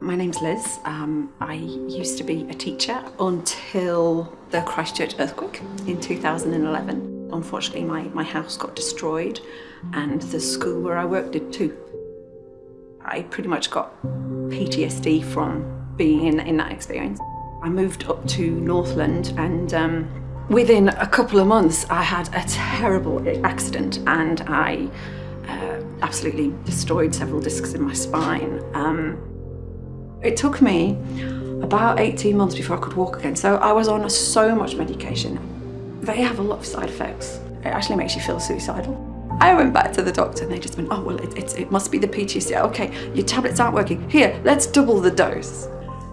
My name's Liz. Um, I used to be a teacher until the Christchurch earthquake in 2011. Unfortunately, my, my house got destroyed and the school where I worked did too. I pretty much got PTSD from being in, in that experience. I moved up to Northland and um, within a couple of months I had a terrible accident and I uh, absolutely destroyed several discs in my spine. Um, it took me about 18 months before I could walk again. So I was on so much medication. They have a lot of side effects. It actually makes you feel suicidal. I went back to the doctor and they just went, oh, well, it, it, it must be the PTSD. Okay, your tablets aren't working. Here, let's double the dose.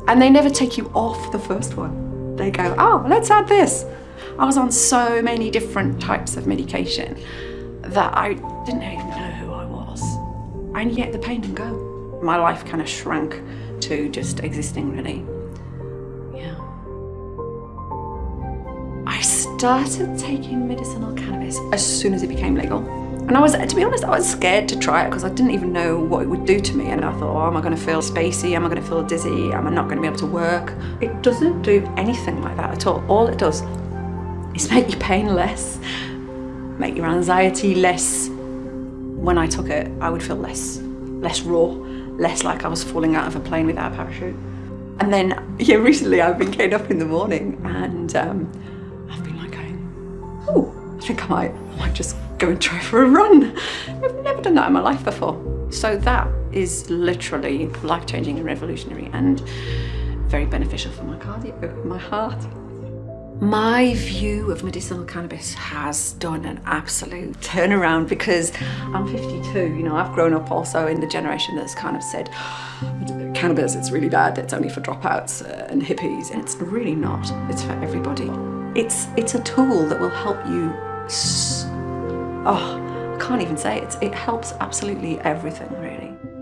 And they never take you off the first one. They go, oh, let's add this. I was on so many different types of medication that I didn't even know who I was. And yet the pain didn't go. My life kind of shrank to just existing really. Yeah. I started taking medicinal cannabis as soon as it became legal. And I was, to be honest, I was scared to try it because I didn't even know what it would do to me. And I thought, oh, am I going to feel spacey? Am I going to feel dizzy? Am I not going to be able to work? It doesn't do anything like that at all. All it does is make your pain less, make your anxiety less. When I took it, I would feel less, less raw, less like I was falling out of a plane without a parachute. And then, yeah, recently I've been getting up in the morning and um, I've been like going, oh, I think I might, I might just go and try for a run. I've never done that in my life before. So that is literally life-changing and revolutionary and very beneficial for my cardio, my heart. My view of medicinal cannabis has done an absolute turnaround because I'm 52, you know, I've grown up also in the generation that's kind of said, cannabis, it's really bad, it's only for dropouts uh, and hippies, and it's really not, it's for everybody. It's, it's a tool that will help you, oh, I can't even say it, it helps absolutely everything really.